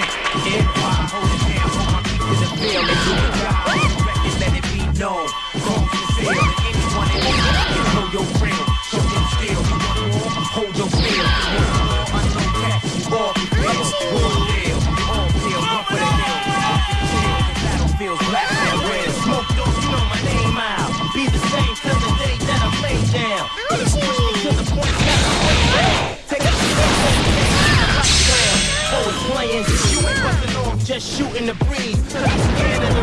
represent. Empire holding down for my people to a feeling. playing. You ain't busting off, just shooting the breeze. Cause I'm scared of the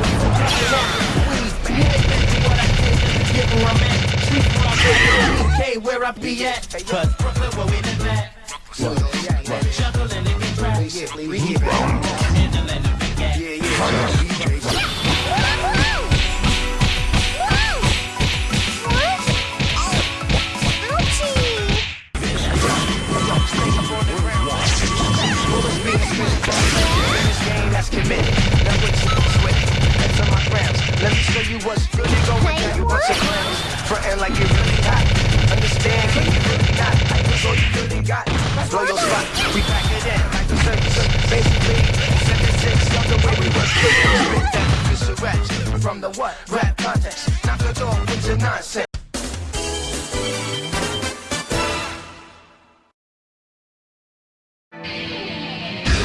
where I be at. Cause Brooklyn, where we live at. Juggling and. We the land of Yeah, yeah. What's really going down. You bunch of clowns. Frontin' like you really hot. Understand, can you really not? That's all you really got. Blow your spot. We pack it in like the circus. Basically, seven six of the way we work. Spit that official raps from the what? Rap